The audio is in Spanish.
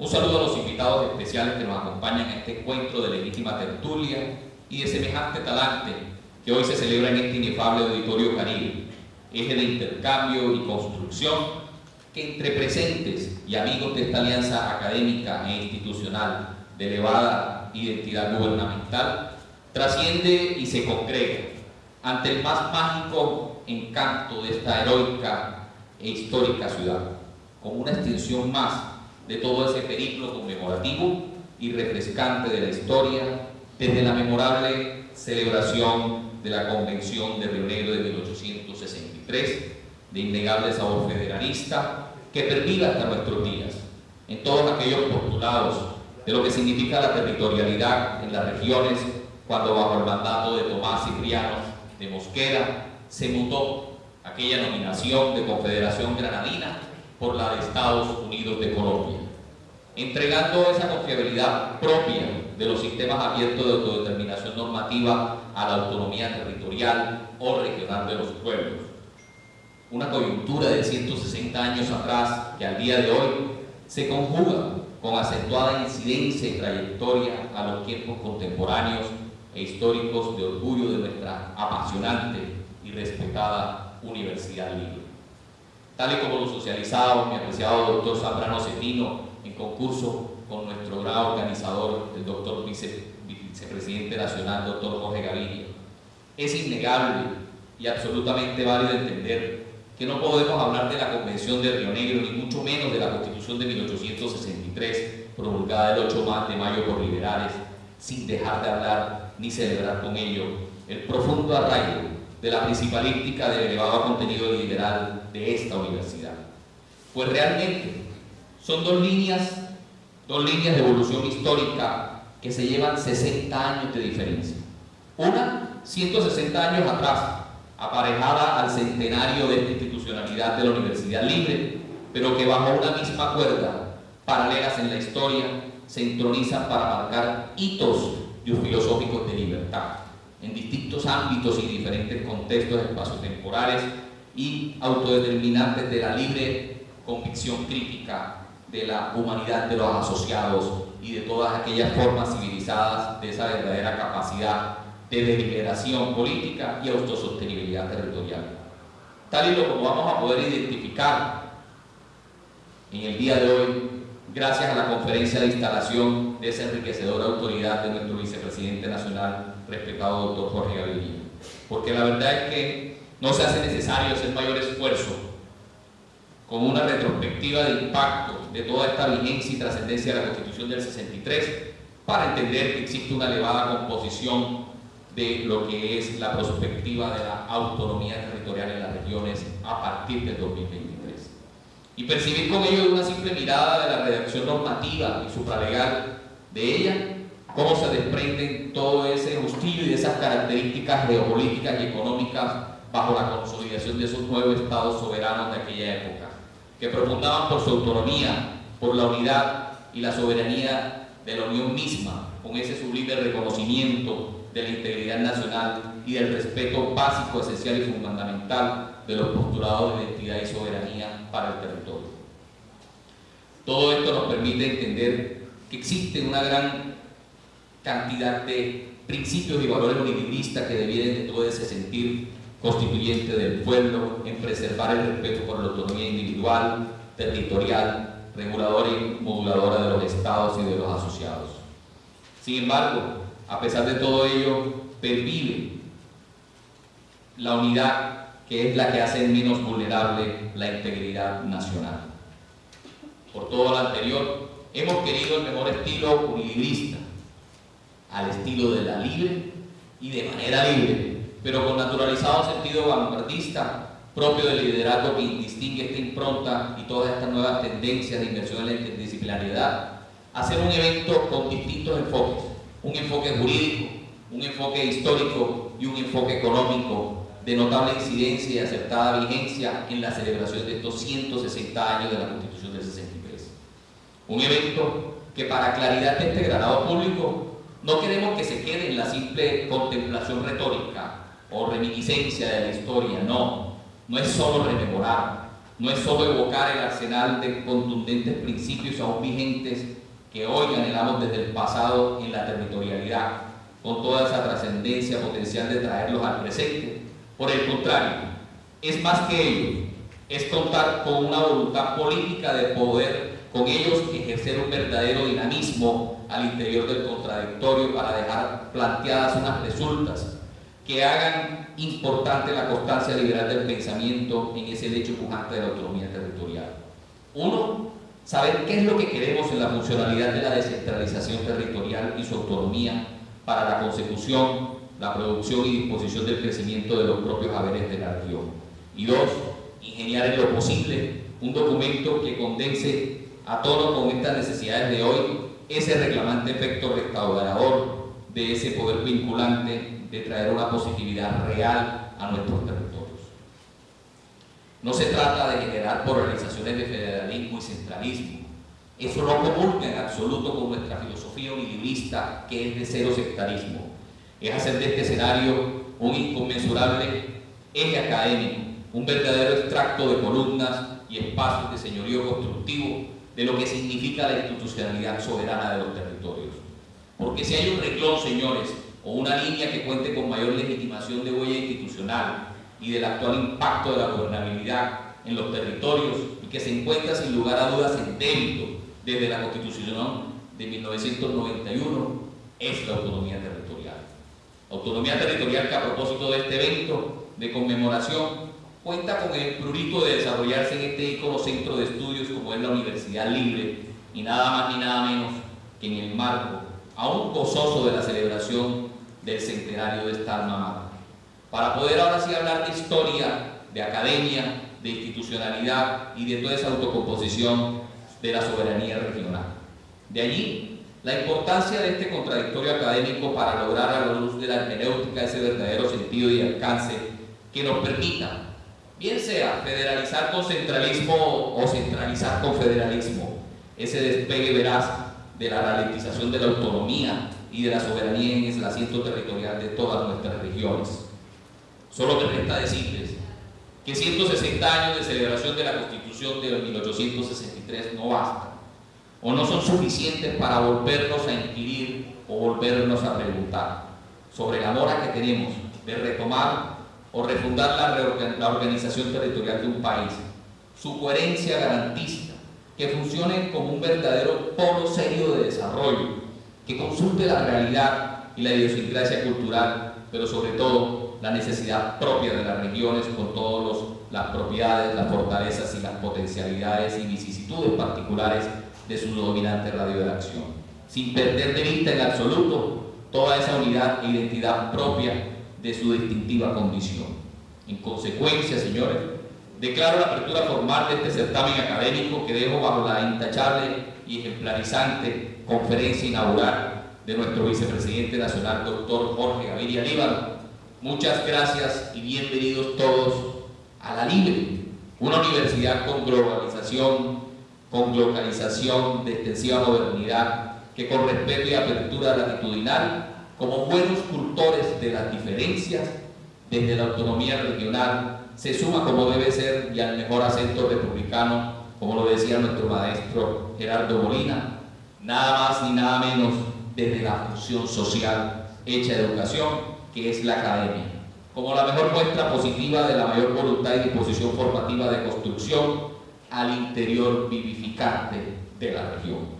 Un saludo a los invitados especiales que nos acompañan en este encuentro de legítima tertulia y de semejante talante que hoy se celebra en este inefable auditorio Caribe, eje de intercambio y construcción que entre presentes y amigos de esta alianza académica e institucional de elevada identidad gubernamental, trasciende y se congrega ante el más mágico encanto de esta heroica e histórica ciudad, como una extensión más de todo ese periplo conmemorativo y refrescante de la historia desde la memorable celebración de la Convención de Río Negro de 1863 de innegable sabor federalista que perviva hasta nuestros días en todos aquellos postulados de lo que significa la territorialidad en las regiones cuando bajo el mandato de Tomás Cipriano de Mosquera se mutó aquella nominación de Confederación Granadina por la de Estados Unidos de Colombia, entregando esa confiabilidad propia de los sistemas abiertos de autodeterminación normativa a la autonomía territorial o regional de los pueblos una coyuntura de 160 años atrás que al día de hoy se conjuga con acentuada incidencia y trayectoria a los tiempos contemporáneos e históricos de orgullo de nuestra apasionante y respetada Universidad Libre. Tal y como lo socializado mi apreciado doctor Zambrano Cepino en concurso con nuestro gran organizador, el doctor vicepresidente nacional, doctor Jorge Gaviria, es innegable y absolutamente válido entender que no podemos hablar de la Convención de Río Negro, ni mucho menos de la Constitución de 1863, promulgada el 8 de mayo por liberales, sin dejar de hablar ni celebrar con ello el profundo arraigo de la principalística del elevado contenido liberal de esta universidad. Pues realmente son dos líneas, dos líneas de evolución histórica que se llevan 60 años de diferencia. Una, 160 años atrás, aparejada al centenario de esta institucionalidad de la Universidad Libre, pero que bajo una misma cuerda, paralelas en la historia, se entronizan para marcar hitos filosóficos de libertad en distintos ámbitos y diferentes contextos espaciotemporales y autodeterminantes de la libre convicción crítica de la humanidad de los asociados y de todas aquellas formas civilizadas de esa verdadera capacidad de deliberación política y autosostenibilidad territorial. Tal y como vamos a poder identificar en el día de hoy, gracias a la conferencia de instalación de esa enriquecedora autoridad de nuestro vicepresidente nacional, respetado doctor Jorge Gaviria. Porque la verdad es que no se hace necesario hacer mayor esfuerzo con una retrospectiva de impacto de toda esta vigencia y trascendencia de la Constitución del 63 para entender que existe una elevada composición de lo que es la perspectiva de la autonomía territorial en las regiones a partir del 2023. Y percibir con ello una simple mirada de la redacción normativa y supralegal de ella, cómo se desprenden todo ese justillo y esas características geopolíticas y económicas bajo la consolidación de esos nuevos estados soberanos de aquella época, que profundaban por su autonomía, por la unidad y la soberanía de la Unión misma, con ese sublime reconocimiento de la integridad nacional y del respeto básico, esencial y fundamental de los postulados de identidad y soberanía para el territorio. Todo esto nos permite entender que existe una gran cantidad de principios y valores unilinistas que devienen de todo ese sentir constituyente del pueblo en preservar el respeto por la autonomía individual, territorial, reguladora y moduladora de los estados y de los asociados. Sin embargo, a pesar de todo ello, pervive la unidad que es la que hace menos vulnerable la integridad nacional. Por todo lo anterior, hemos querido el mejor estilo unilibrista, al estilo de la libre y de manera libre, pero con naturalizado sentido vanguardista propio del liderazgo que distingue esta impronta y todas estas nuevas tendencias de inversión en la interdisciplinariedad, hacer un evento con distintos enfoques, un enfoque jurídico, un enfoque histórico y un enfoque económico de notable incidencia y acertada vigencia en la celebración de estos 160 años de la Constitución del 63. Un evento que para claridad de este granado público no queremos que se quede en la simple contemplación retórica o reminiscencia de la historia, no, no es solo rememorar, no es solo evocar el arsenal de contundentes principios aún vigentes que hoy anhelamos desde el pasado en la territorialidad, con toda esa trascendencia potencial de traerlos al presente. Por el contrario, es más que ello, es contar con una voluntad política de poder con ellos ejercer un verdadero dinamismo al interior del contradictorio para dejar planteadas unas resultas que hagan importante la constancia liberal del pensamiento en ese hecho pujante de la autonomía territorial. Uno, saber qué es lo que queremos en la funcionalidad de la descentralización territorial y su autonomía para la consecución, la producción y disposición del crecimiento de los propios haberes de la región. Y dos, ingeniar en lo posible un documento que condense a tono con estas necesidades de hoy ese reclamante efecto restaurador de ese poder vinculante de traer una positividad real a nuestros territorios. No se trata de generar polarizaciones de federalismo y centralismo. Eso no comulga en absoluto con nuestra filosofía unilibrista que es de cero sectarismo. Es hacer de este escenario un inconmensurable eje académico, un verdadero extracto de columnas y espacios de señorío constructivo de lo que significa la institucionalidad soberana de los territorios. Porque si hay un renglón, señores, o una línea que cuente con mayor legitimación de huella institucional y del actual impacto de la gobernabilidad en los territorios y que se encuentra sin lugar a dudas en débito desde la Constitución de 1991 es la autonomía territorial. Autonomía territorial que a propósito de este evento de conmemoración cuenta con el prurito de desarrollarse en este ícono centro de estudios como es la Universidad Libre y nada más ni nada menos que en el marco aún gozoso de la celebración del centenario de esta alma. Para poder ahora sí hablar de historia, de academia, de institucionalidad y de toda esa autocomposición de la soberanía regional. De allí la importancia de este contradictorio académico para lograr a la luz de la hermenéutica ese verdadero sentido y alcance que nos permita, bien sea federalizar con centralismo o centralizar con federalismo, ese despegue veraz de la ralentización de la autonomía y de la soberanía en el asiento territorial de todas nuestras regiones. Solo me resta decirles que 160 años de celebración de la Constitución de 1863 no bastan o no son suficientes para volvernos a inquirir o volvernos a preguntar sobre la mora que tenemos de retomar o refundar la, la organización territorial de un país, su coherencia garantista, que funcione como un verdadero polo serio de desarrollo, que consulte la realidad y la idiosincrasia cultural, pero sobre todo la necesidad propia de las regiones con todas las propiedades, las fortalezas y las potencialidades y vicisitudes particulares de su dominante radio de acción, sin perder de vista en absoluto toda esa unidad e identidad propia de su distintiva condición. En consecuencia, señores, declaro la apertura formal de este certamen académico que dejo bajo la intachable y ejemplarizante conferencia inaugural de nuestro vicepresidente nacional, doctor Jorge Gaviria Líbano. Muchas gracias y bienvenidos todos a la Libre, una universidad con globalización, con localización de extensiva modernidad, que con respeto y apertura latitudinal, como buenos cultores de las diferencias, desde la autonomía regional, se suma como debe ser y al mejor acento republicano como lo decía nuestro maestro Gerardo Molina, nada más ni nada menos desde la función social hecha de educación, que es la academia, como la mejor muestra positiva de la mayor voluntad y disposición formativa de construcción al interior vivificante de la región.